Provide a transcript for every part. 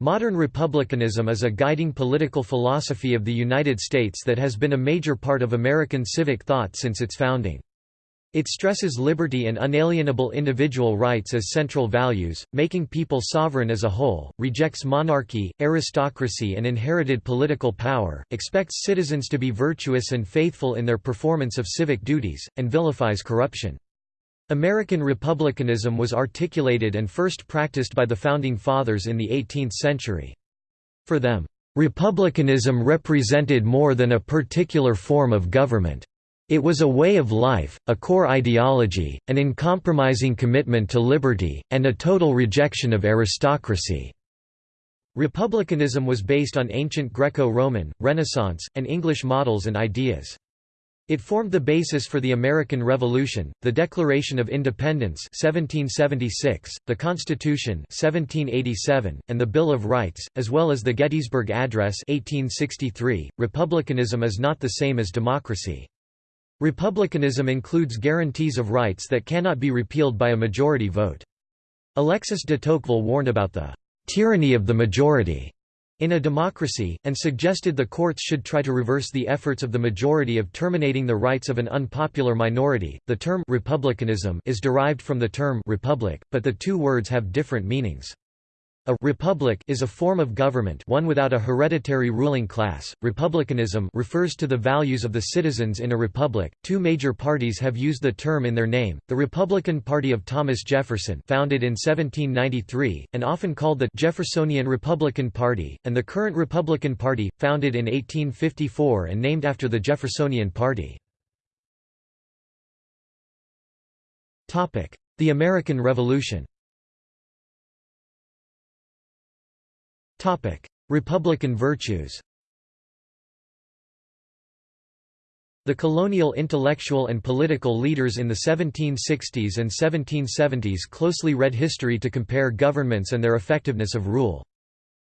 Modern republicanism is a guiding political philosophy of the United States that has been a major part of American civic thought since its founding. It stresses liberty and unalienable individual rights as central values, making people sovereign as a whole, rejects monarchy, aristocracy and inherited political power, expects citizens to be virtuous and faithful in their performance of civic duties, and vilifies corruption. American republicanism was articulated and first practiced by the Founding Fathers in the 18th century. For them, "...republicanism represented more than a particular form of government. It was a way of life, a core ideology, an uncompromising commitment to liberty, and a total rejection of aristocracy." Republicanism was based on ancient Greco-Roman, Renaissance, and English models and ideas. It formed the basis for the American Revolution, the Declaration of Independence 1776, the Constitution 1787, and the Bill of Rights, as well as the Gettysburg Address 1863. .Republicanism is not the same as democracy. Republicanism includes guarantees of rights that cannot be repealed by a majority vote. Alexis de Tocqueville warned about the tyranny of the majority in a democracy, and suggested the courts should try to reverse the efforts of the majority of terminating the rights of an unpopular minority. The term republicanism is derived from the term republic, but the two words have different meanings. A republic is a form of government one without a hereditary ruling class. Republicanism refers to the values of the citizens in a republic. Two major parties have used the term in their name. The Republican Party of Thomas Jefferson, founded in 1793 and often called the Jeffersonian Republican Party, and the current Republican Party, founded in 1854 and named after the Jeffersonian Party. Topic: The American Revolution. Republican virtues The colonial intellectual and political leaders in the 1760s and 1770s closely read history to compare governments and their effectiveness of rule.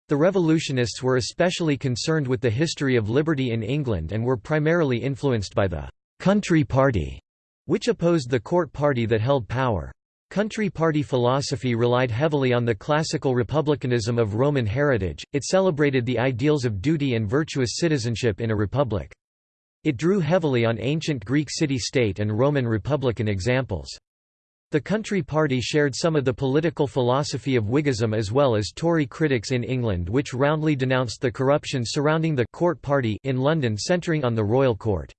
The revolutionists were especially concerned with the history of liberty in England and were primarily influenced by the «country party», which opposed the court party that held power. Country party philosophy relied heavily on the classical republicanism of Roman heritage, it celebrated the ideals of duty and virtuous citizenship in a republic. It drew heavily on ancient Greek city-state and Roman republican examples. The Country Party shared some of the political philosophy of Whiggism as well as Tory critics in England which roundly denounced the corruption surrounding the «court party» in London centering on the royal court.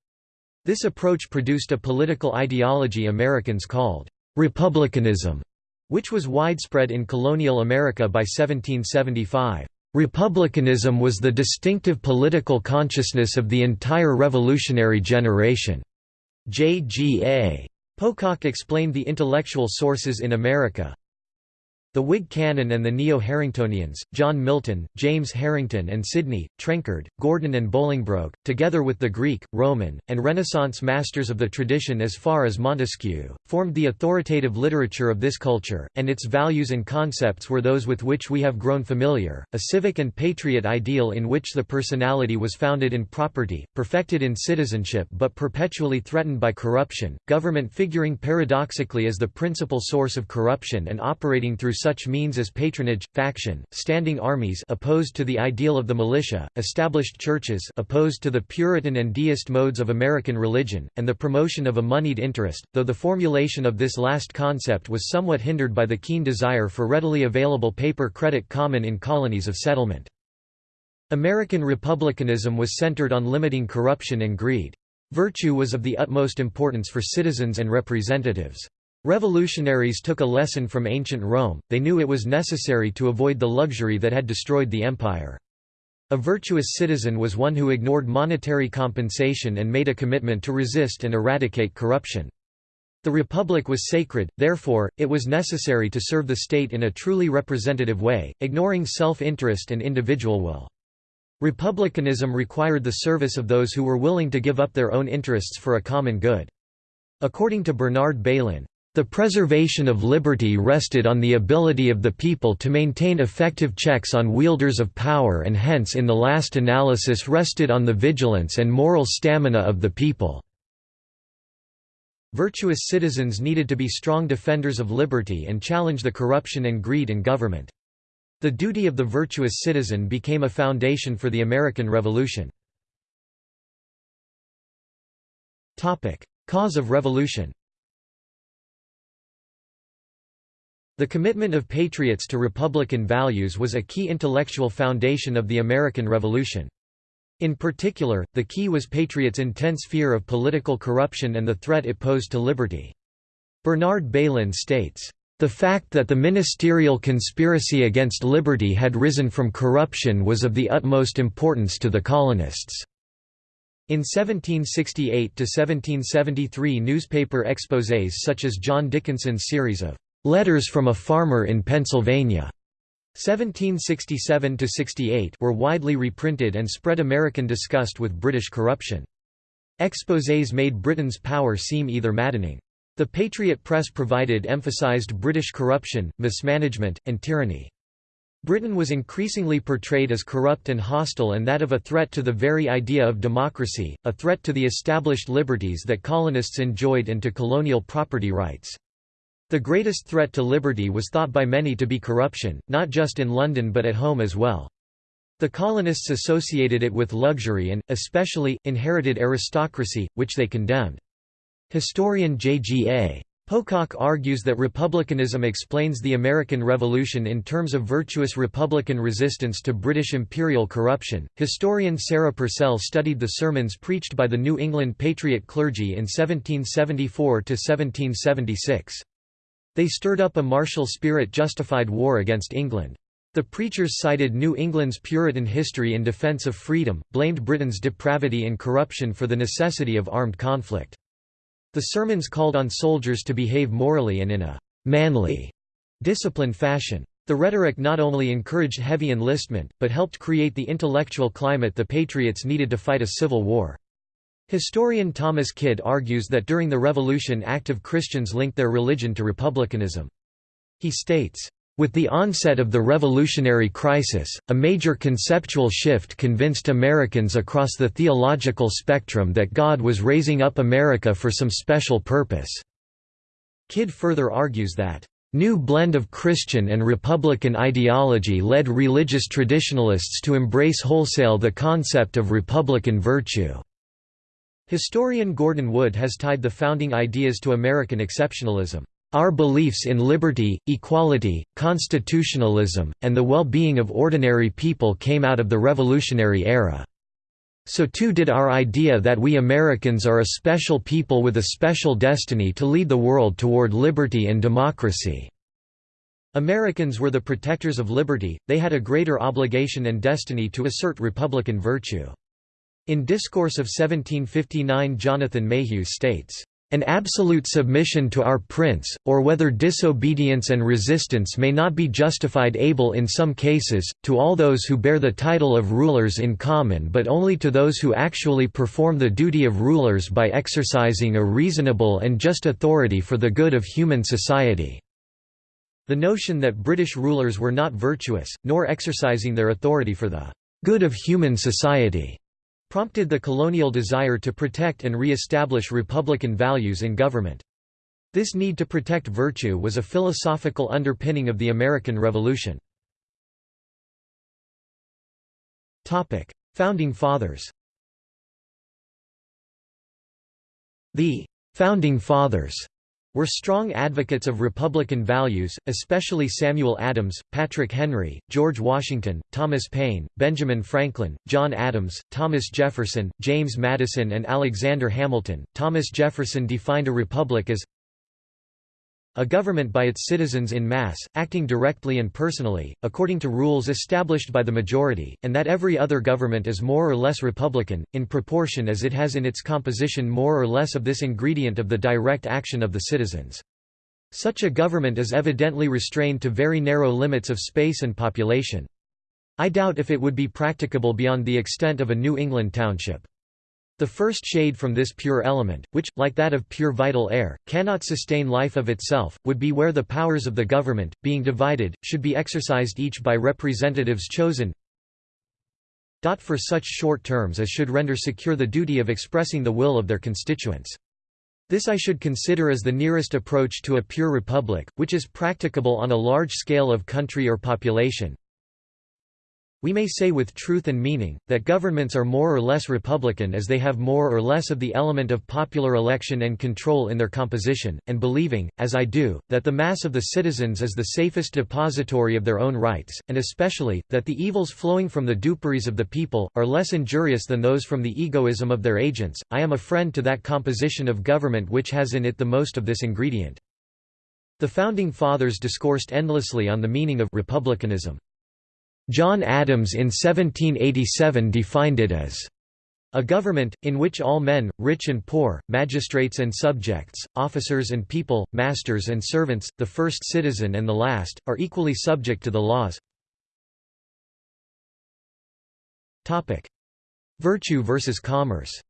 This approach produced a political ideology Americans called Republicanism, which was widespread in colonial America by 1775. Republicanism was the distinctive political consciousness of the entire revolutionary generation. J. G. A. Pocock explained the intellectual sources in America, the Whig canon and the Neo-Harringtonians, John Milton, James Harrington and Sidney, Trenchard, Gordon and Bolingbroke, together with the Greek, Roman, and Renaissance masters of the tradition as far as Montesquieu, formed the authoritative literature of this culture, and its values and concepts were those with which we have grown familiar, a civic and patriot ideal in which the personality was founded in property, perfected in citizenship but perpetually threatened by corruption, government figuring paradoxically as the principal source of corruption and operating through such means as patronage, faction, standing armies opposed to the ideal of the militia, established churches opposed to the Puritan and deist modes of American religion, and the promotion of a moneyed interest, though the formulation of this last concept was somewhat hindered by the keen desire for readily available paper credit common in colonies of settlement. American republicanism was centered on limiting corruption and greed. Virtue was of the utmost importance for citizens and representatives. Revolutionaries took a lesson from ancient Rome, they knew it was necessary to avoid the luxury that had destroyed the empire. A virtuous citizen was one who ignored monetary compensation and made a commitment to resist and eradicate corruption. The republic was sacred, therefore, it was necessary to serve the state in a truly representative way, ignoring self-interest and individual will. Republicanism required the service of those who were willing to give up their own interests for a common good. According to Bernard Bailyn, the preservation of liberty rested on the ability of the people to maintain effective checks on wielders of power and hence in the last analysis rested on the vigilance and moral stamina of the people. Virtuous citizens needed to be strong defenders of liberty and challenge the corruption and greed in government. The duty of the virtuous citizen became a foundation for the American Revolution. Cause of revolution The commitment of patriots to republican values was a key intellectual foundation of the American Revolution. In particular, the key was patriots' intense fear of political corruption and the threat it posed to liberty. Bernard Bailyn states, the fact that the ministerial conspiracy against liberty had risen from corruption was of the utmost importance to the colonists. In 1768–1773 newspaper exposés such as John Dickinson's series of "'Letters from a Farmer in Pennsylvania' 1767–68 were widely reprinted and spread American disgust with British corruption. Exposés made Britain's power seem either maddening the Patriot Press provided emphasized British corruption, mismanagement, and tyranny. Britain was increasingly portrayed as corrupt and hostile and that of a threat to the very idea of democracy, a threat to the established liberties that colonists enjoyed and to colonial property rights. The greatest threat to liberty was thought by many to be corruption, not just in London but at home as well. The colonists associated it with luxury and, especially, inherited aristocracy, which they condemned. Historian J.G.A. Pocock argues that republicanism explains the American Revolution in terms of virtuous republican resistance to British imperial corruption. Historian Sarah Purcell studied the sermons preached by the New England Patriot clergy in 1774 to 1776. They stirred up a martial spirit justified war against England. The preachers cited New England's Puritan history in defense of freedom, blamed Britain's depravity and corruption for the necessity of armed conflict. The sermons called on soldiers to behave morally and in a «manly» disciplined fashion. The rhetoric not only encouraged heavy enlistment, but helped create the intellectual climate the Patriots needed to fight a civil war. Historian Thomas Kidd argues that during the Revolution active Christians linked their religion to republicanism. He states, with the onset of the revolutionary crisis, a major conceptual shift convinced Americans across the theological spectrum that God was raising up America for some special purpose. Kidd further argues that, "...new blend of Christian and Republican ideology led religious traditionalists to embrace wholesale the concept of Republican virtue." Historian Gordon Wood has tied the founding ideas to American exceptionalism. Our beliefs in liberty, equality, constitutionalism, and the well-being of ordinary people came out of the revolutionary era. So too did our idea that we Americans are a special people with a special destiny to lead the world toward liberty and democracy. Americans were the protectors of liberty, they had a greater obligation and destiny to assert republican virtue. In Discourse of 1759 Jonathan Mayhew states, an absolute submission to our prince, or whether disobedience and resistance may not be justified able in some cases, to all those who bear the title of rulers in common but only to those who actually perform the duty of rulers by exercising a reasonable and just authority for the good of human society." The notion that British rulers were not virtuous, nor exercising their authority for the good of human society prompted the colonial desire to protect and re-establish republican values in government. This need to protect virtue was a philosophical underpinning of the American Revolution. Founding Fathers The «Founding Fathers» were strong advocates of Republican values, especially Samuel Adams, Patrick Henry, George Washington, Thomas Paine, Benjamin Franklin, John Adams, Thomas Jefferson, James Madison and Alexander Hamilton. Thomas Jefferson defined a republic as a government by its citizens in mass, acting directly and personally, according to rules established by the majority, and that every other government is more or less republican, in proportion as it has in its composition more or less of this ingredient of the direct action of the citizens. Such a government is evidently restrained to very narrow limits of space and population. I doubt if it would be practicable beyond the extent of a New England township. The first shade from this pure element, which, like that of pure vital air, cannot sustain life of itself, would be where the powers of the government, being divided, should be exercised each by representatives chosen for such short terms as should render secure the duty of expressing the will of their constituents. This I should consider as the nearest approach to a pure republic, which is practicable on a large scale of country or population, We may say with truth and meaning, that governments are more or less republican as they have more or less of the element of popular election and control in their composition, and believing, as I do, that the mass of the citizens is the safest depository of their own rights, and especially, that the evils flowing from the duperies of the people, are less injurious than those from the egoism of their agents, I am a friend to that composition of government which has in it the most of this ingredient. The Founding Fathers discoursed endlessly on the meaning of republicanism. John Adams in 1787 defined it as a government, in which all men, rich and poor, magistrates and subjects, officers and people, masters and servants, the first citizen and the last, are equally subject to the laws. Virtue versus commerce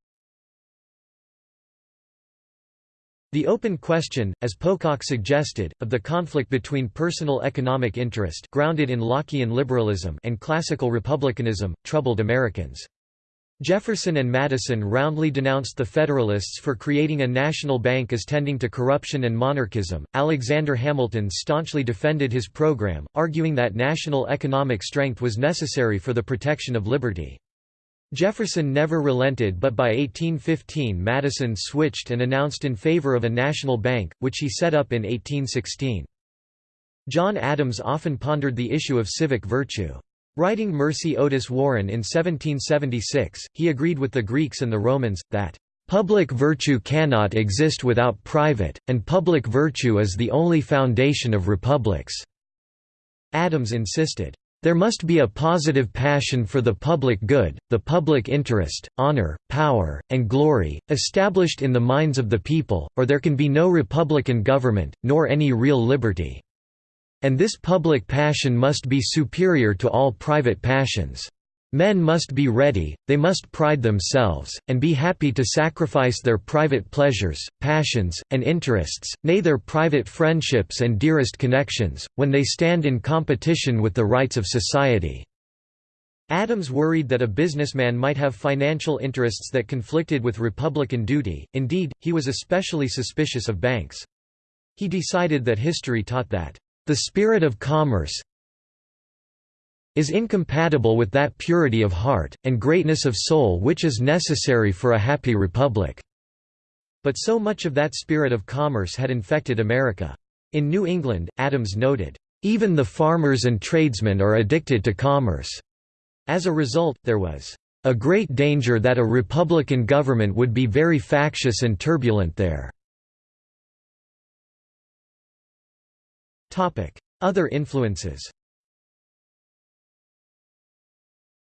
The open question, as Pocock suggested, of the conflict between personal economic interest grounded in Lockean liberalism and classical republicanism, troubled Americans. Jefferson and Madison roundly denounced the Federalists for creating a national bank as tending to corruption and monarchism. Alexander Hamilton staunchly defended his program, arguing that national economic strength was necessary for the protection of liberty. Jefferson never relented but by 1815 Madison switched and announced in favor of a national bank, which he set up in 1816. John Adams often pondered the issue of civic virtue. Writing Mercy Otis Warren in 1776, he agreed with the Greeks and the Romans, that, "...public virtue cannot exist without private, and public virtue is the only foundation of republics." Adams insisted, there must be a positive passion for the public good, the public interest, honor, power, and glory, established in the minds of the people, or there can be no republican government, nor any real liberty. And this public passion must be superior to all private passions. Men must be ready, they must pride themselves, and be happy to sacrifice their private pleasures, passions, and interests, nay their private friendships and dearest connections, when they stand in competition with the rights of society." Adams worried that a businessman might have financial interests that conflicted with republican duty, indeed, he was especially suspicious of banks. He decided that history taught that, "...the spirit of commerce, is incompatible with that purity of heart, and greatness of soul which is necessary for a happy republic." But so much of that spirit of commerce had infected America. In New England, Adams noted, "...even the farmers and tradesmen are addicted to commerce." As a result, there was a great danger that a republican government would be very factious and turbulent there. Other influences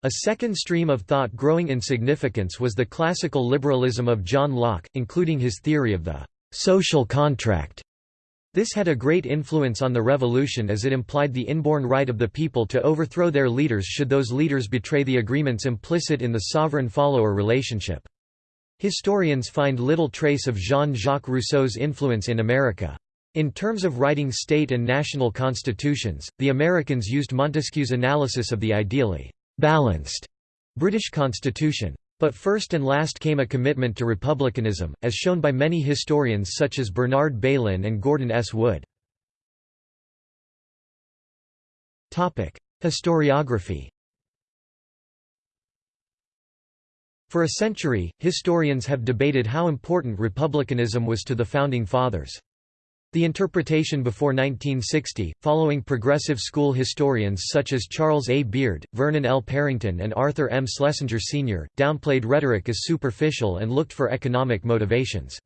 A second stream of thought growing in significance was the classical liberalism of John Locke, including his theory of the «social contract». This had a great influence on the revolution as it implied the inborn right of the people to overthrow their leaders should those leaders betray the agreements implicit in the sovereign-follower relationship. Historians find little trace of Jean-Jacques Rousseau's influence in America. In terms of writing state and national constitutions, the Americans used Montesquieu's analysis of the ideally balanced British constitution. But first and last came a commitment to republicanism, as shown by many historians such as Bernard Bailyn and Gordon S. Wood. Historiography For a century, historians have debated how important republicanism was to the Founding Fathers. The interpretation before 1960, following progressive school historians such as Charles A. Beard, Vernon L. Parrington and Arthur M. Schlesinger Sr., downplayed rhetoric as superficial and looked for economic motivations.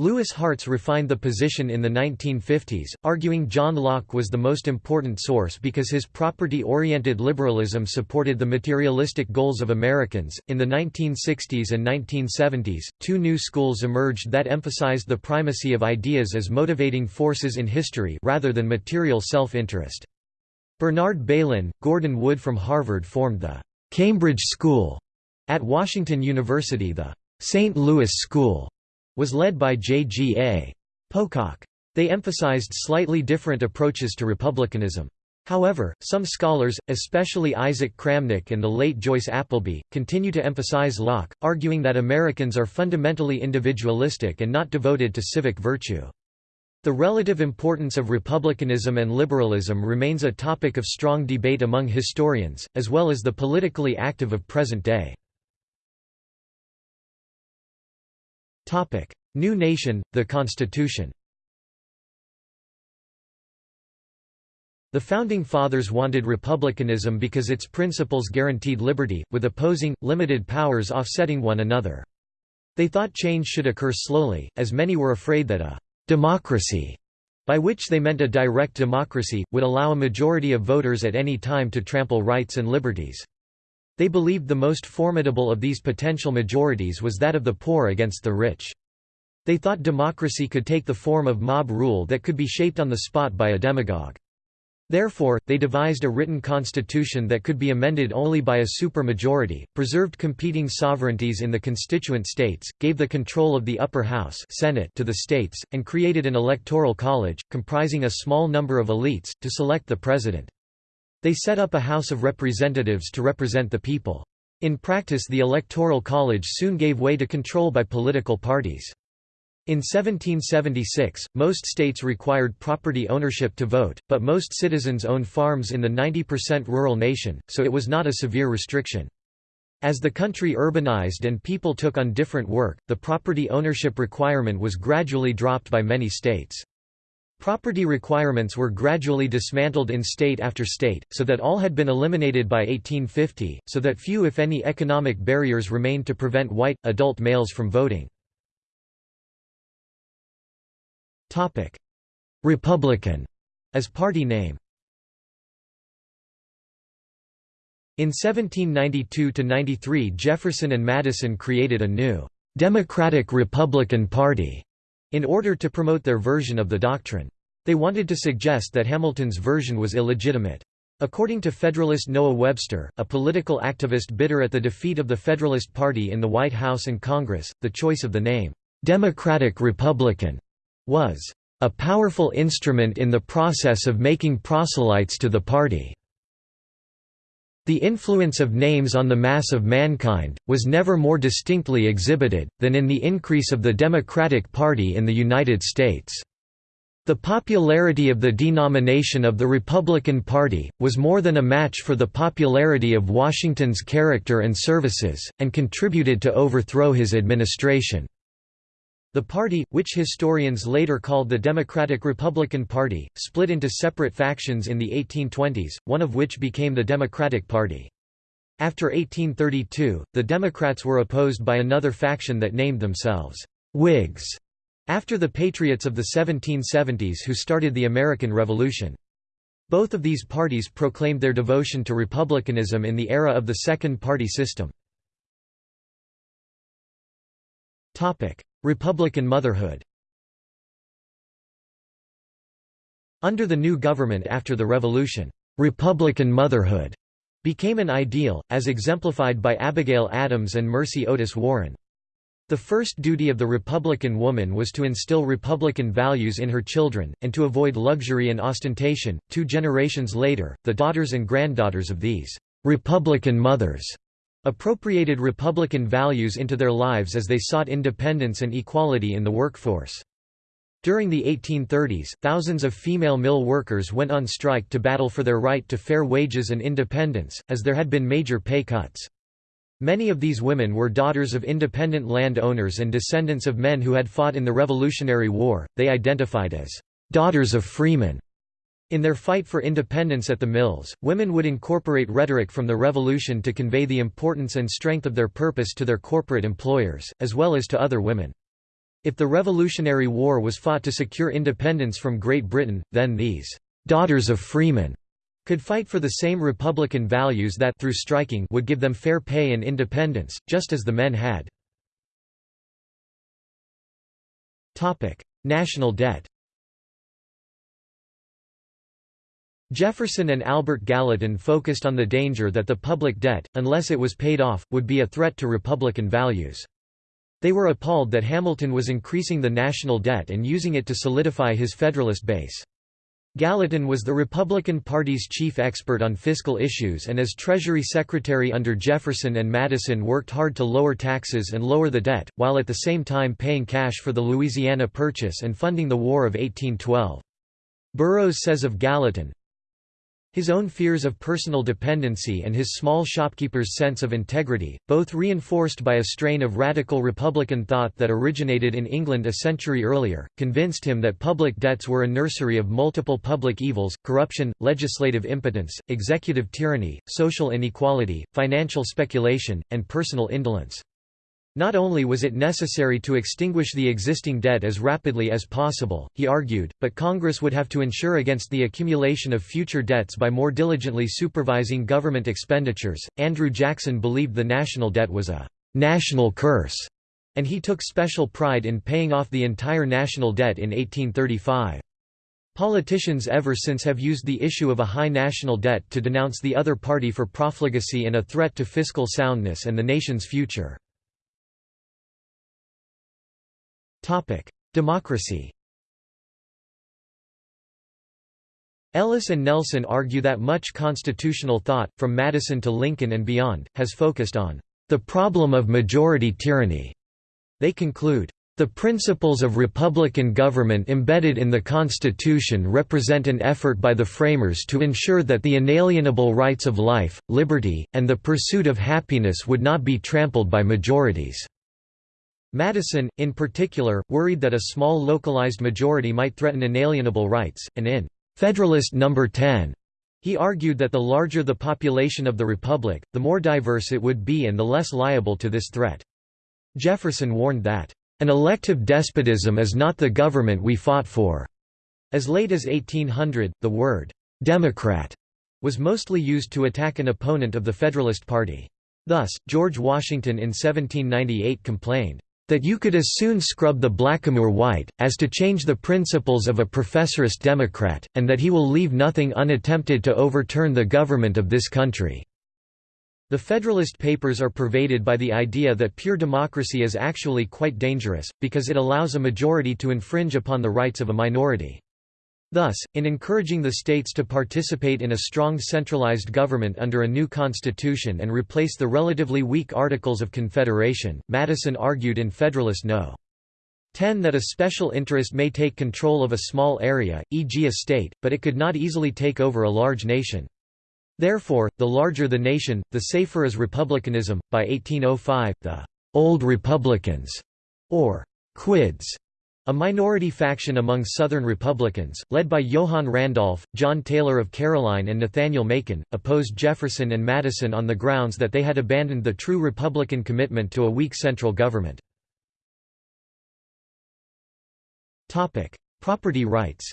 Louis Hartz refined the position in the 1950s, arguing John Locke was the most important source because his property oriented liberalism supported the materialistic goals of Americans. In the 1960s and 1970s, two new schools emerged that emphasized the primacy of ideas as motivating forces in history rather than material self interest. Bernard Bailyn, Gordon Wood from Harvard formed the Cambridge School. At Washington University, the St. Louis School was led by J.G.A. Pocock. They emphasized slightly different approaches to republicanism. However, some scholars, especially Isaac Kramnick and the late Joyce Appleby, continue to emphasize Locke, arguing that Americans are fundamentally individualistic and not devoted to civic virtue. The relative importance of republicanism and liberalism remains a topic of strong debate among historians, as well as the politically active of present day. New nation, the Constitution The Founding Fathers wanted republicanism because its principles guaranteed liberty, with opposing, limited powers offsetting one another. They thought change should occur slowly, as many were afraid that a «democracy», by which they meant a direct democracy, would allow a majority of voters at any time to trample rights and liberties. They believed the most formidable of these potential majorities was that of the poor against the rich. They thought democracy could take the form of mob rule that could be shaped on the spot by a demagogue. Therefore, they devised a written constitution that could be amended only by a supermajority, preserved competing sovereignties in the constituent states, gave the control of the upper house Senate to the states, and created an electoral college, comprising a small number of elites, to select the president. They set up a House of Representatives to represent the people. In practice the Electoral College soon gave way to control by political parties. In 1776, most states required property ownership to vote, but most citizens owned farms in the 90% rural nation, so it was not a severe restriction. As the country urbanized and people took on different work, the property ownership requirement was gradually dropped by many states. Property requirements were gradually dismantled in state after state, so that all had been eliminated by 1850, so that few if any economic barriers remained to prevent white, adult males from voting. Republican as party name. In 1792–93 Jefferson and Madison created a new «Democratic-Republican Party» in order to promote their version of the doctrine. They wanted to suggest that Hamilton's version was illegitimate. According to Federalist Noah Webster, a political activist bitter at the defeat of the Federalist Party in the White House and Congress, the choice of the name, Democratic-Republican, was a powerful instrument in the process of making proselytes to the party. The influence of names on the mass of mankind, was never more distinctly exhibited, than in the increase of the Democratic Party in the United States. The popularity of the denomination of the Republican Party, was more than a match for the popularity of Washington's character and services, and contributed to overthrow his administration. The party, which historians later called the Democratic-Republican Party, split into separate factions in the 1820s, one of which became the Democratic Party. After 1832, the Democrats were opposed by another faction that named themselves Whigs, after the Patriots of the 1770s who started the American Revolution. Both of these parties proclaimed their devotion to republicanism in the era of the second party system. Republican motherhood Under the new government after the Revolution, Republican motherhood became an ideal, as exemplified by Abigail Adams and Mercy Otis Warren. The first duty of the Republican woman was to instill Republican values in her children, and to avoid luxury and ostentation. Two generations later, the daughters and granddaughters of these Republican mothers appropriated Republican values into their lives as they sought independence and equality in the workforce. During the 1830s, thousands of female mill workers went on strike to battle for their right to fair wages and independence, as there had been major pay cuts. Many of these women were daughters of independent land owners and descendants of men who had fought in the Revolutionary War, they identified as daughters of freemen. In their fight for independence at the mills, women would incorporate rhetoric from the revolution to convey the importance and strength of their purpose to their corporate employers, as well as to other women. If the Revolutionary War was fought to secure independence from Great Britain, then these «daughters of freemen» could fight for the same republican values that through striking would give them fair pay and independence, just as the men had. National debt Jefferson and Albert Gallatin focused on the danger that the public debt, unless it was paid off, would be a threat to Republican values. They were appalled that Hamilton was increasing the national debt and using it to solidify his Federalist base. Gallatin was the Republican Party's chief expert on fiscal issues and as Treasury Secretary under Jefferson and Madison worked hard to lower taxes and lower the debt, while at the same time paying cash for the Louisiana Purchase and funding the War of 1812. Burrows says of Gallatin, his own fears of personal dependency and his small shopkeeper's sense of integrity, both reinforced by a strain of radical Republican thought that originated in England a century earlier, convinced him that public debts were a nursery of multiple public evils, corruption, legislative impotence, executive tyranny, social inequality, financial speculation, and personal indolence. Not only was it necessary to extinguish the existing debt as rapidly as possible, he argued, but Congress would have to ensure against the accumulation of future debts by more diligently supervising government expenditures. Andrew Jackson believed the national debt was a national curse, and he took special pride in paying off the entire national debt in 1835. Politicians ever since have used the issue of a high national debt to denounce the other party for profligacy and a threat to fiscal soundness and the nation's future. Democracy Ellis and Nelson argue that much constitutional thought, from Madison to Lincoln and beyond, has focused on the problem of majority tyranny. They conclude, the principles of republican government embedded in the Constitution represent an effort by the framers to ensure that the inalienable rights of life, liberty, and the pursuit of happiness would not be trampled by majorities. Madison, in particular, worried that a small localized majority might threaten inalienable rights, and in Federalist No. 10, he argued that the larger the population of the republic, the more diverse it would be and the less liable to this threat. Jefferson warned that, "...an elective despotism is not the government we fought for." As late as 1800, the word, "'Democrat' was mostly used to attack an opponent of the Federalist Party. Thus, George Washington in 1798 complained, that you could as soon scrub the blackamoor white, as to change the principles of a professorist Democrat, and that he will leave nothing unattempted to overturn the government of this country." The Federalist Papers are pervaded by the idea that pure democracy is actually quite dangerous, because it allows a majority to infringe upon the rights of a minority. Thus, in encouraging the states to participate in a strong centralized government under a new constitution and replace the relatively weak Articles of Confederation, Madison argued in Federalist No. 10 that a special interest may take control of a small area, e.g. a state, but it could not easily take over a large nation. Therefore, the larger the nation, the safer is republicanism. By 1805, the Old Republicans, or Quids, a minority faction among Southern Republicans, led by John Randolph, John Taylor of Caroline and Nathaniel Macon, opposed Jefferson and Madison on the grounds that they had abandoned the true Republican commitment to a weak central government. Property rights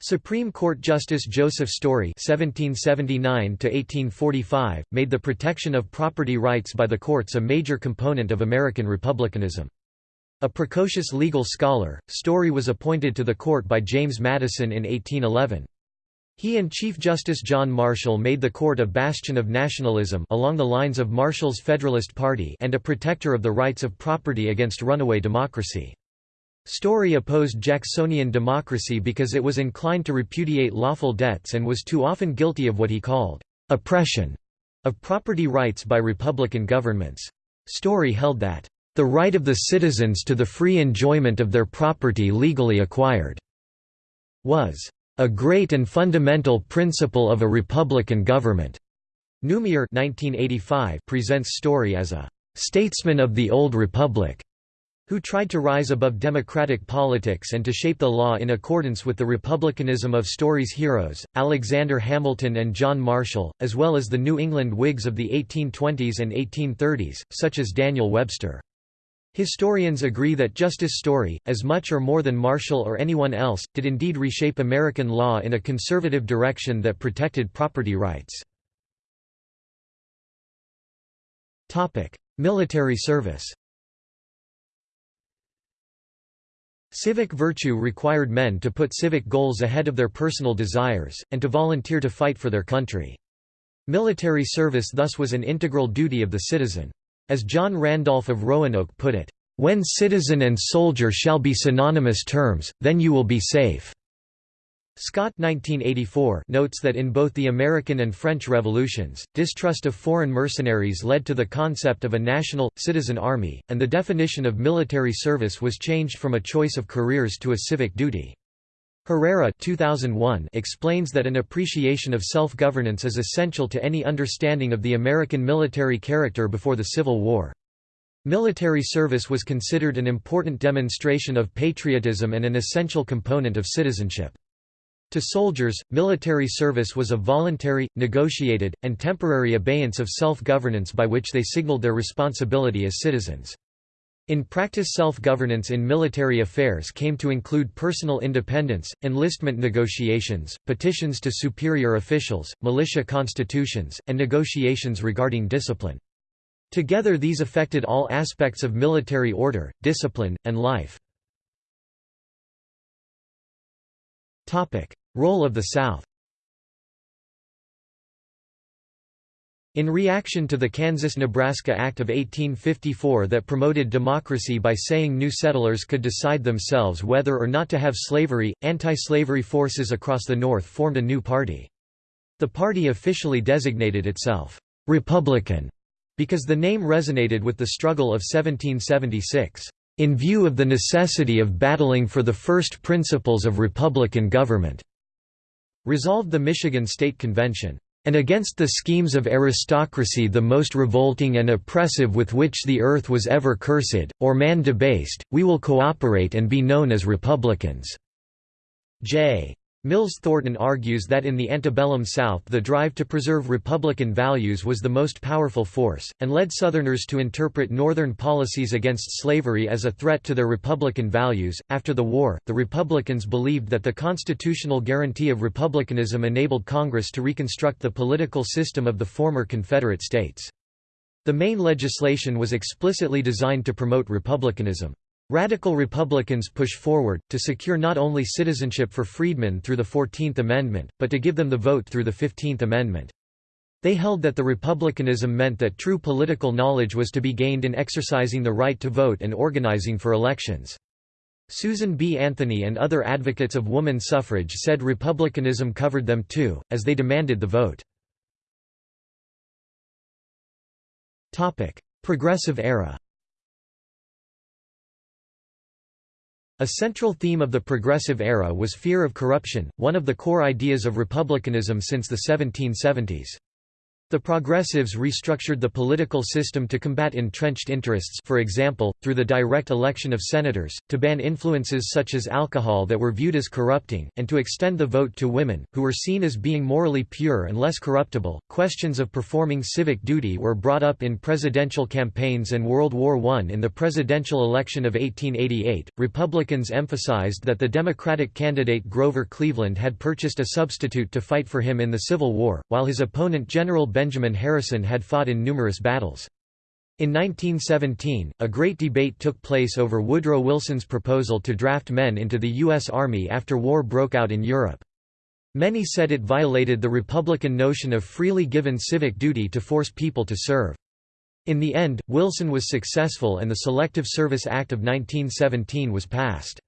Supreme Court Justice Joseph Story (1779–1845) made the protection of property rights by the courts a major component of American republicanism. A precocious legal scholar, Story was appointed to the court by James Madison in 1811. He and Chief Justice John Marshall made the court a bastion of nationalism along the lines of Marshall's Federalist Party and a protector of the rights of property against runaway democracy. Story opposed Jacksonian democracy because it was inclined to repudiate lawful debts and was too often guilty of what he called oppression of property rights by Republican governments. Story held that the right of the citizens to the free enjoyment of their property legally acquired was a great and fundamental principle of a republican government. Newmyer 1985 presents Story as a statesman of the old republic who tried to rise above democratic politics and to shape the law in accordance with the republicanism of Story's heroes, Alexander Hamilton and John Marshall, as well as the New England Whigs of the 1820s and 1830s, such as Daniel Webster. Historians agree that Justice Story, as much or more than Marshall or anyone else, did indeed reshape American law in a conservative direction that protected property rights. Military service Civic virtue required men to put civic goals ahead of their personal desires, and to volunteer to fight for their country. Military service thus was an integral duty of the citizen. As John Randolph of Roanoke put it, When citizen and soldier shall be synonymous terms, then you will be safe." Scott 1984 notes that in both the American and French revolutions, distrust of foreign mercenaries led to the concept of a national, citizen army, and the definition of military service was changed from a choice of careers to a civic duty. Herrera 2001 explains that an appreciation of self-governance is essential to any understanding of the American military character before the Civil War. Military service was considered an important demonstration of patriotism and an essential component of citizenship. To soldiers, military service was a voluntary, negotiated, and temporary abeyance of self-governance by which they signaled their responsibility as citizens. In practice self-governance in military affairs came to include personal independence, enlistment negotiations, petitions to superior officials, militia constitutions, and negotiations regarding discipline. Together these affected all aspects of military order, discipline, and life. Role of the South. In reaction to the Kansas–Nebraska Act of 1854 that promoted democracy by saying new settlers could decide themselves whether or not to have slavery, anti-slavery forces across the North formed a new party. The party officially designated itself, "'Republican' because the name resonated with the struggle of 1776 in view of the necessity of battling for the first principles of republican government, resolved the Michigan State Convention, and against the schemes of aristocracy the most revolting and oppressive with which the earth was ever cursed, or man debased, we will cooperate and be known as Republicans." J. Mills Thornton argues that in the antebellum South the drive to preserve Republican values was the most powerful force, and led Southerners to interpret Northern policies against slavery as a threat to their Republican values. After the war, the Republicans believed that the constitutional guarantee of republicanism enabled Congress to reconstruct the political system of the former Confederate states. The main legislation was explicitly designed to promote republicanism. Radical Republicans push forward, to secure not only citizenship for freedmen through the Fourteenth Amendment, but to give them the vote through the Fifteenth Amendment. They held that the republicanism meant that true political knowledge was to be gained in exercising the right to vote and organizing for elections. Susan B. Anthony and other advocates of woman suffrage said republicanism covered them too, as they demanded the vote. Progressive era A central theme of the Progressive era was fear of corruption, one of the core ideas of republicanism since the 1770s. The Progressives restructured the political system to combat entrenched interests for example, through the direct election of senators, to ban influences such as alcohol that were viewed as corrupting, and to extend the vote to women, who were seen as being morally pure and less corruptible. Questions of performing civic duty were brought up in presidential campaigns and World War I. In the presidential election of 1888, Republicans emphasized that the Democratic candidate Grover Cleveland had purchased a substitute to fight for him in the Civil War, while his opponent General Benjamin Harrison had fought in numerous battles. In 1917, a great debate took place over Woodrow Wilson's proposal to draft men into the U.S. Army after war broke out in Europe. Many said it violated the Republican notion of freely given civic duty to force people to serve. In the end, Wilson was successful and the Selective Service Act of 1917 was passed.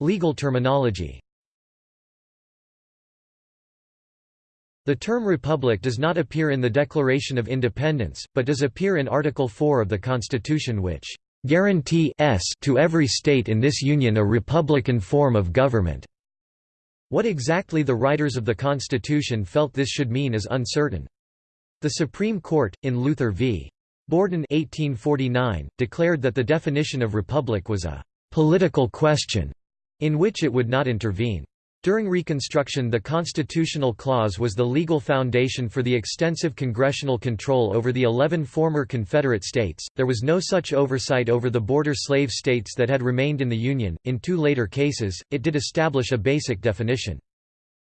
Legal terminology The term republic does not appear in the Declaration of Independence, but does appear in Article 4 of the Constitution which guarantee to every state in this union a republican form of government." What exactly the writers of the Constitution felt this should mean is uncertain. The Supreme Court, in Luther v. Borden 1849, declared that the definition of republic was a «political question» in which it would not intervene. During Reconstruction the Constitutional Clause was the legal foundation for the extensive congressional control over the eleven former Confederate states. There was no such oversight over the border slave states that had remained in the Union. In two later cases, it did establish a basic definition.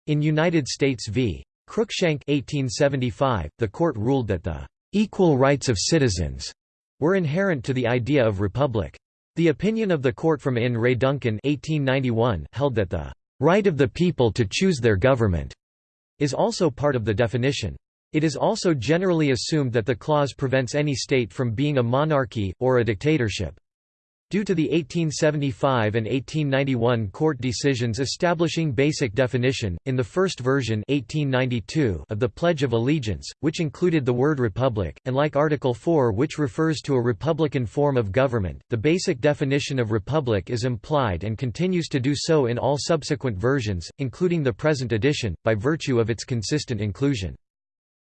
In United States v. Cruikshank 1875, the court ruled that the equal rights of citizens were inherent to the idea of republic. The opinion of the court from in re Duncan 1891 held that the right of the people to choose their government is also part of the definition. It is also generally assumed that the clause prevents any state from being a monarchy, or a dictatorship. Due to the 1875 and 1891 court decisions establishing basic definition, in the first version 1892 of the Pledge of Allegiance, which included the word republic, and like Article 4 which refers to a republican form of government, the basic definition of republic is implied and continues to do so in all subsequent versions, including the present edition, by virtue of its consistent inclusion.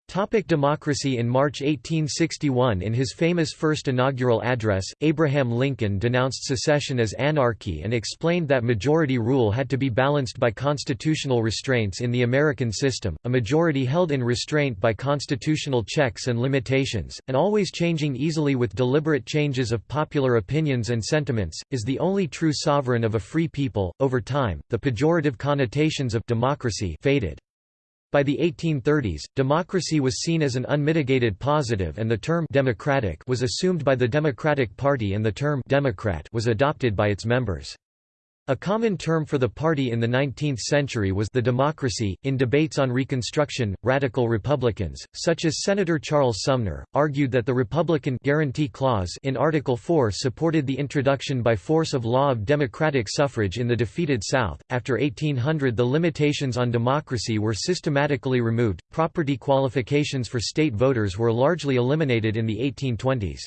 Topic democracy In March 1861 in his famous first inaugural address, Abraham Lincoln denounced secession as anarchy and explained that majority rule had to be balanced by constitutional restraints in the American system, a majority held in restraint by constitutional checks and limitations, and always changing easily with deliberate changes of popular opinions and sentiments, is the only true sovereign of a free people. Over time, the pejorative connotations of democracy faded. By the 1830s, democracy was seen as an unmitigated positive and the term «democratic» was assumed by the Democratic Party and the term «Democrat» was adopted by its members. A common term for the party in the 19th century was the democracy. In debates on Reconstruction, radical Republicans, such as Senator Charles Sumner, argued that the Republican guarantee clause in Article 4 supported the introduction by force of law of democratic suffrage in the defeated South. After 1800, the limitations on democracy were systematically removed. Property qualifications for state voters were largely eliminated in the 1820s.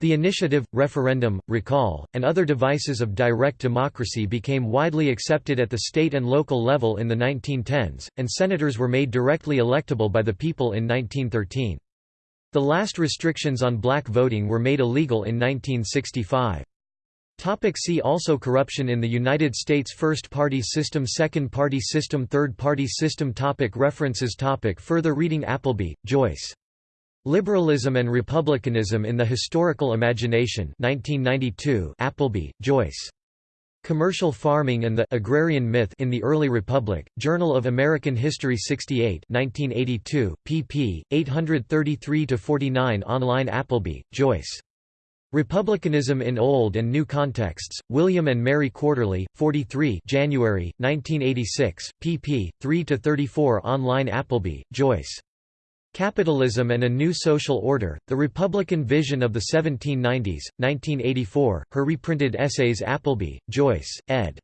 The initiative, referendum, recall, and other devices of direct democracy became widely accepted at the state and local level in the 1910s, and senators were made directly electable by the people in 1913. The last restrictions on black voting were made illegal in 1965. Topic see also Corruption in the United States First Party System Second Party System Third Party System topic References topic Further reading Appleby, Joyce. Liberalism and Republicanism in the Historical Imagination 1992 Appleby, Joyce. Commercial Farming and the Agrarian Myth in the Early Republic, Journal of American History 68 1982, pp. 833–49 Online Appleby, Joyce. Republicanism in Old and New Contexts, William and Mary Quarterly, 43 January, 1986, pp. 3–34 Online Appleby, Joyce. Capitalism and a New Social Order, The Republican Vision of the 1790s, 1984, her reprinted essays Appleby, Joyce, ed.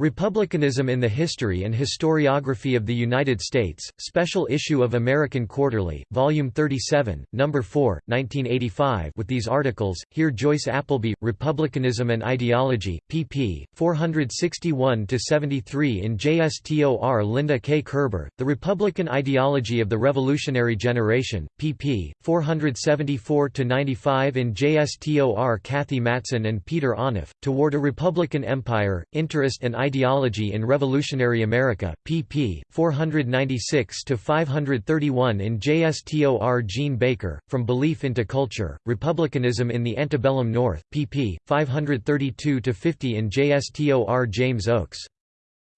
Republicanism in the History and Historiography of the United States, Special Issue of American Quarterly, Volume 37, No. 4, 1985 with these articles, here Joyce Appleby, Republicanism and Ideology, pp. 461–73 in JSTOR Linda K. Kerber, The Republican Ideology of the Revolutionary Generation, pp. 474–95 in JSTOR Cathy Matson and Peter Onuf, Toward a Republican Empire, Interest and Ideology in Revolutionary America, pp. 496–531 in JSTOR Jean Baker, From Belief into Culture, Republicanism in the Antebellum North, pp. 532–50 in JSTOR James Oakes.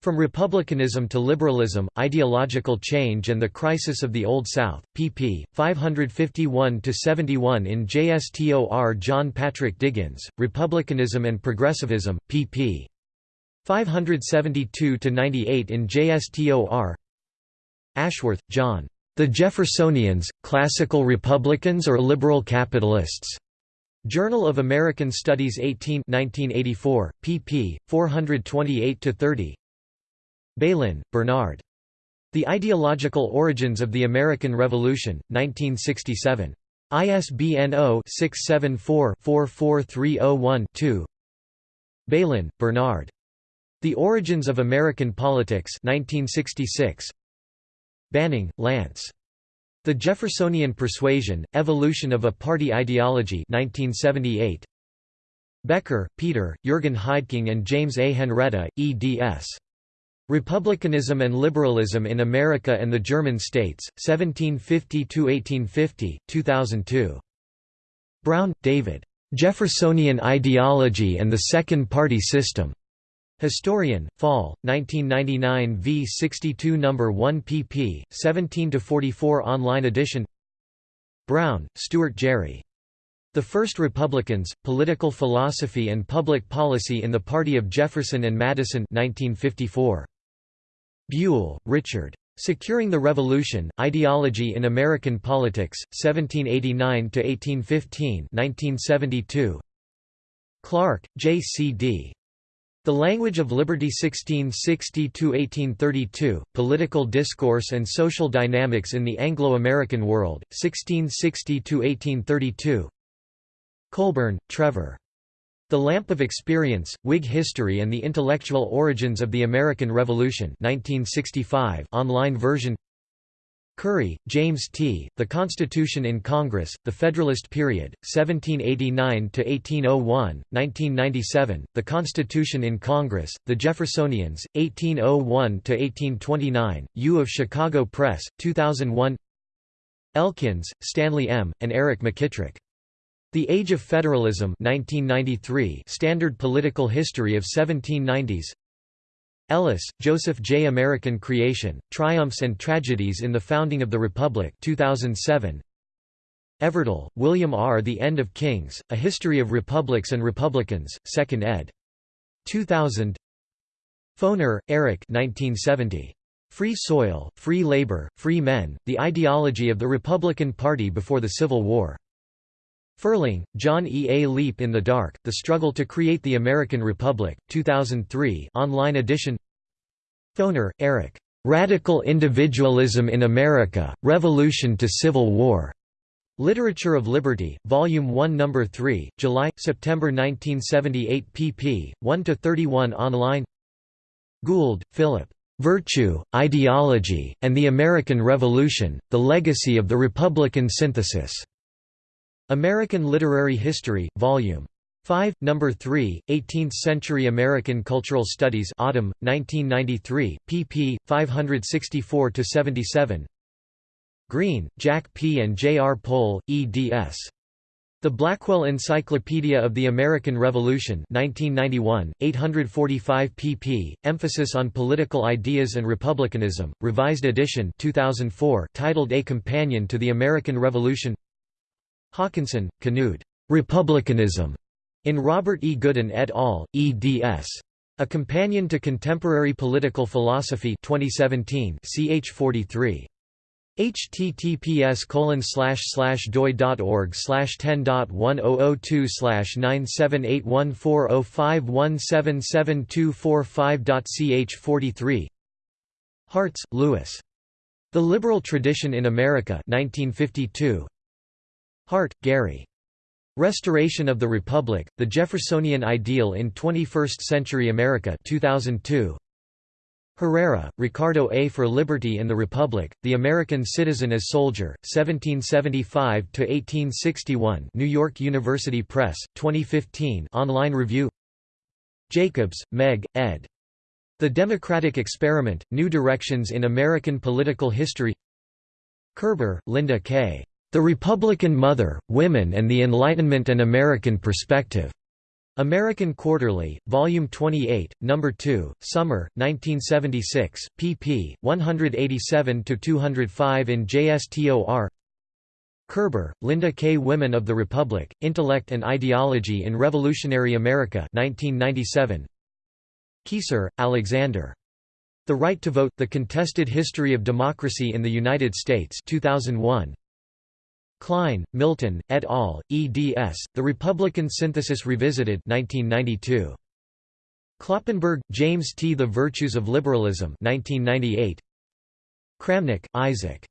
From Republicanism to Liberalism, Ideological Change and the Crisis of the Old South, pp. 551–71 in JSTOR John Patrick Diggins, Republicanism and Progressivism, pp. 572–98 in JSTOR Ashworth, John. The Jeffersonians, Classical Republicans or Liberal Capitalists? Journal of American Studies 18 1984, pp. 428–30 Bailyn, Bernard. The Ideological Origins of the American Revolution, 1967. ISBN 0-674-44301-2 Bailyn, Bernard. The Origins of American Politics 1966. Banning, Lance. The Jeffersonian Persuasion, Evolution of a Party Ideology 1978. Becker, Peter, Jürgen Heideking and James A. Henretta, eds. Republicanism and Liberalism in America and the German States, 1750–1850, 2002. Brown, David. Jeffersonian Ideology and the Second Party System. Historian, Fall, 1999 v. 62 No. 1 pp. 17–44 online edition Brown, Stuart Gerry. The First Republicans, Political Philosophy and Public Policy in the Party of Jefferson and Madison 1954. Buel, Richard. Securing the Revolution, Ideology in American Politics, 1789–1815 1972. Clark, J. C. D. The Language of Liberty 1660–1832, Political Discourse and Social Dynamics in the Anglo-American World, 1660–1832 Colbourn, Trevor. The Lamp of Experience, Whig History and the Intellectual Origins of the American Revolution 1965 online version Curry, James T., The Constitution in Congress, The Federalist Period, 1789–1801, 1997, The Constitution in Congress, The Jeffersonians, 1801–1829, U of Chicago Press, 2001 Elkins, Stanley M., and Eric McKitrick. The Age of Federalism 1993 Standard Political History of 1790s Ellis, Joseph J. American Creation, Triumphs and Tragedies in the Founding of the Republic 2007. Everdell, William R. The End of Kings, A History of Republics and Republicans, 2nd ed. 2000 Foner, Eric 1970. Free Soil, Free Labor, Free Men, The Ideology of the Republican Party Before the Civil War. Ferling, John E. A Leap in the Dark, The Struggle to Create the American Republic, 2003 online edition Foner, Eric. "'Radical Individualism in America, Revolution to Civil War' Literature of Liberty, Volume 1 No. 3, July, September 1978 pp. 1–31 online Gould, Philip. "'Virtue, Ideology, and the American Revolution, The Legacy of the Republican Synthesis' American Literary History, Vol. 5, No. 3, 18th-century American Cultural Studies Autumn, 1993, pp. 564–77 Greene, Jack P. and J. R. Pole, eds. The Blackwell Encyclopedia of the American Revolution 1991, 845 pp. Emphasis on Political Ideas and Republicanism, Revised edition 2004 titled A Companion to the American Revolution Haakonssen, Knud. Republicanism, in Robert E. Goodin et al., eds. A Companion to Contemporary Political Philosophy 2017 ch 43 https colon slash slash doi.org slash ten dot one oh oh two slash nine seven eight one four oh five one seven seven two four five dot ch forty three Hartz, Lewis. The Liberal Tradition in America 1952 Hart, Gary. Restoration of the Republic, The Jeffersonian Ideal in 21st-Century America 2002. Herrera, Ricardo A. For Liberty in the Republic, The American Citizen as Soldier, 1775–1861 New York University Press, 2015 online review Jacobs, Meg, ed. The Democratic Experiment, New Directions in American Political History Kerber, Linda K. The Republican Mother, Women and the Enlightenment and American Perspective. American Quarterly, Volume 28, No. 2, Summer, 1976, pp. 187–205 in JSTOR Kerber, Linda K. Women of the Republic, Intellect and Ideology in Revolutionary America 1997. Keyssar, Alexander. The Right to Vote, The Contested History of Democracy in the United States 2001. Klein, Milton, et al., eds. The Republican Synthesis Revisited 1992. Kloppenberg, James T. The Virtues of Liberalism 1998. Kramnick, Isaac.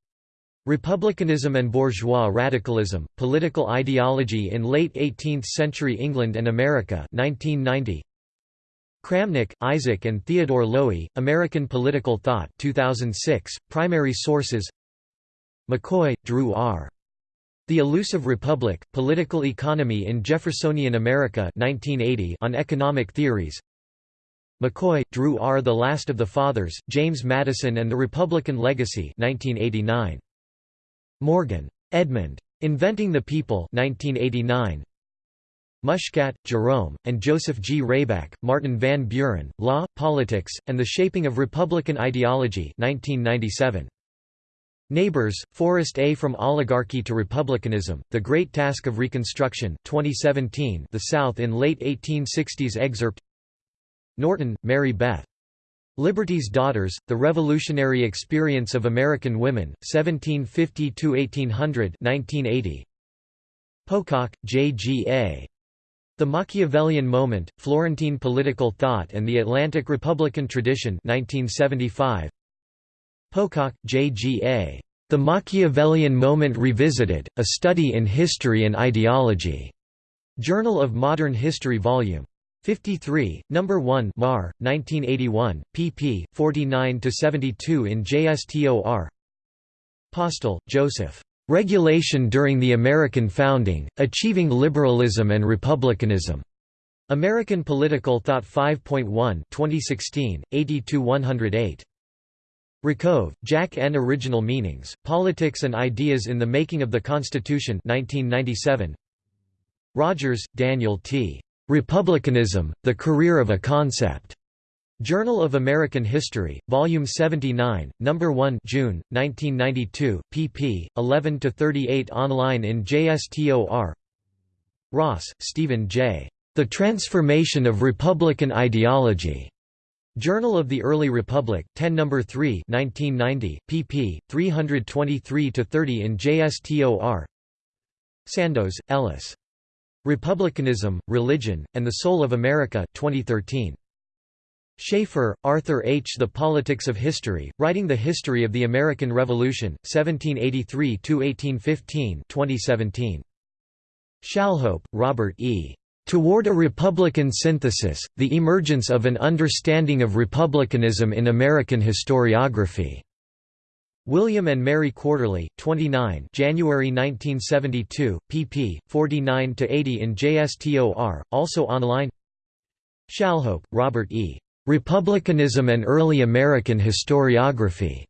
Republicanism and Bourgeois Radicalism, Political Ideology in Late 18th-Century England and America 1990. Kramnick, Isaac and Theodore Lowi, American Political Thought 2006, Primary Sources McCoy, Drew R. The Elusive Republic, Political Economy in Jeffersonian America 1980 on Economic Theories McCoy, Drew R. The Last of the Fathers, James Madison and the Republican Legacy 1989. Morgan. Edmund. Inventing the People 1989. Mushkat, Jerome, and Joseph G. Rayback, Martin Van Buren, Law, Politics, and the Shaping of Republican Ideology 1997. Nabors, Forrest A. From Oligarchy to Republicanism, The Great Task of Reconstruction 2017 The South in Late 1860s excerpt Norton, Mary Beth. Liberty's Daughters, The Revolutionary Experience of American Women, 1750–1800 Pocock, J. G. A. The Machiavellian Moment, Florentine Political Thought and the Atlantic Republican Tradition 1975. Pocock, J. G. A. The Machiavellian Moment Revisited, A Study in History and Ideology. Journal of Modern History Vol. 53, No. 1 Mar, 1981, pp. 49–72 in JSTOR Postell, Joseph. "'Regulation During the American Founding, Achieving Liberalism and Republicanism' American Political Thought 5.1 2016, 80–108. Rakove, Jack N. Original Meanings, Politics and Ideas in the Making of the Constitution 1997. Rodgers, Daniel T. Republicanism, The Career of a Concept. Journal of American History, Volume 79, No. 1 June, 1992, pp. 11–38 online in JSTOR Ross, Stephen J. The Transformation of Republican Ideology. Journal of the Early Republic, 10 No. 3 1990, pp. 323–30 in JSTOR Sandoz, Ellis. Republicanism, Religion, and the Soul of America 2013. Shaffer, Arthur H. The Politics of History, Writing the History of the American Revolution, 1783–1815 2017. Shalhope, Robert E. Toward a Republican Synthesis, The Emergence of an Understanding of Republicanism in American Historiography. William and Mary Quarterly, 29 January 1972, pp. 49–80 in JSTOR, also online Shalhope, Robert E. Republicanism and Early American Historiography.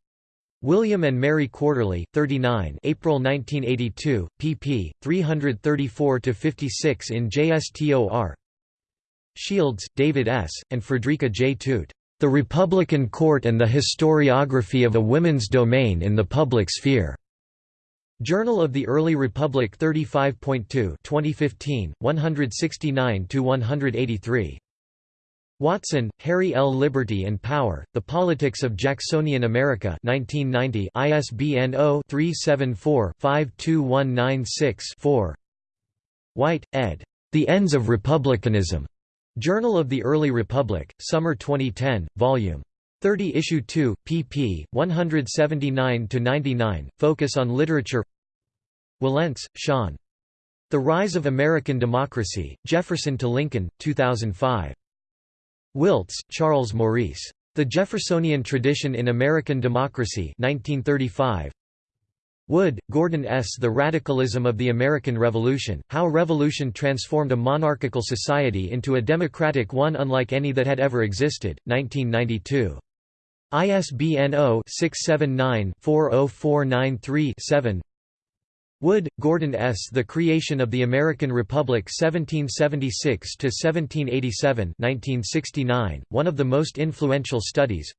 William and Mary Quarterly, 39 April 1982, pp. 334–56 in JSTOR Shields, David S., and Frederica J. Toot. The Republican Court and the Historiography of a Women's Domain in the Public Sphere. Journal of the Early Republic 35.2 2015, 169–183. Watson, Harry L. Liberty and Power, The Politics of Jacksonian America 1990 ISBN 0-374-52196-4 White, ed. The Ends of Republicanism. Journal of the Early Republic, Summer 2010, Vol. 30 Issue 2, pp. 179–99, focus on literature Wilentz, Sean. The Rise of American Democracy, Jefferson to Lincoln, 2005. Wiltse, Charles Maurice. The Jeffersonian Tradition in American Democracy 1935. Wood, Gordon S. The Radicalism of the American Revolution, How Revolution Transformed a Monarchical Society into a Democratic one Unlike Any That Had Ever Existed, 1992. ISBN 0-679-40493-7 Wood, Gordon S. The Creation of the American Republic 1776–1787 one of the most influential studies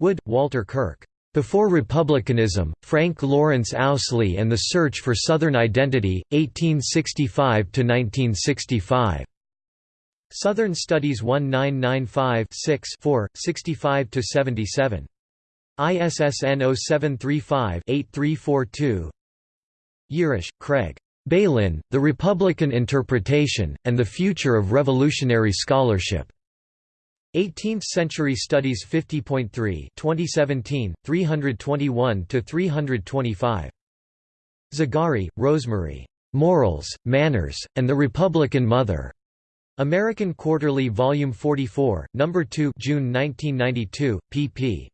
Wood, Walter Kirk. Before Republicanism, Frank Lawrence Owsley and the Search for Southern Identity, 1865–1965. Southern Studies 1995 6 65–77. ISSN 0735-8342 Yirush, Craig. Bailyn, The Republican Interpretation, and the Future of Revolutionary Scholarship. 18th Century Studies 50.3 2017, 321–325. Zagarri, Rosemary. Morals, Manners, and the Republican Mother. American Quarterly Volume 44, No. 2 June 1992, pp.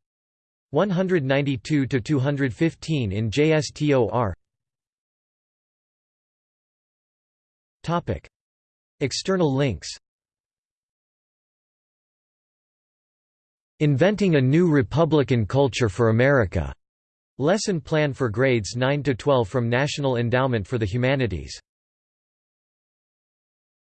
192–215 in JSTOR External links. Inventing a New Republican Culture for America. Lesson Plan for Grades 9–12 from National Endowment for the Humanities